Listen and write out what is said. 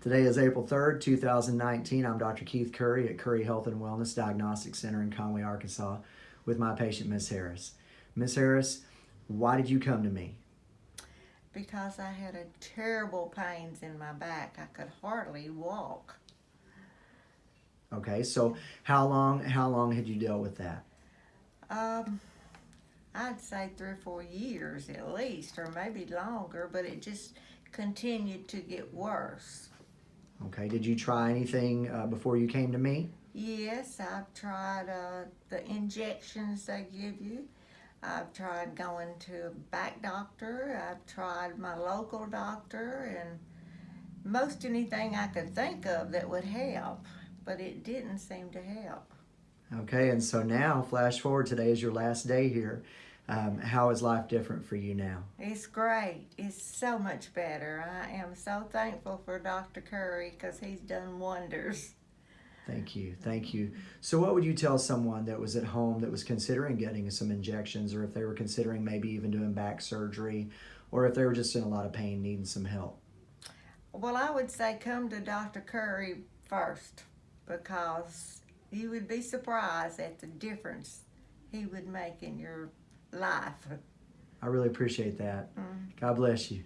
Today is April 3rd, 2019. I'm Dr. Keith Curry at Curry Health and Wellness Diagnostic Center in Conway, Arkansas, with my patient, Miss Harris. Miss Harris, why did you come to me? because I had a terrible pains in my back. I could hardly walk. Okay, so how long how long had you dealt with that? Um, I'd say three or four years at least, or maybe longer, but it just continued to get worse. Okay, did you try anything uh, before you came to me? Yes, I've tried uh, the injections they give you. I've tried going to a back doctor. I've tried my local doctor and most anything I could think of that would help, but it didn't seem to help. Okay, and so now, flash forward, today is your last day here. Um, how is life different for you now? It's great. It's so much better. I am so thankful for Dr. Curry because he's done wonders. Thank you, thank you. So what would you tell someone that was at home that was considering getting some injections or if they were considering maybe even doing back surgery or if they were just in a lot of pain needing some help? Well, I would say come to Dr. Curry first because you would be surprised at the difference he would make in your life. I really appreciate that. Mm. God bless you.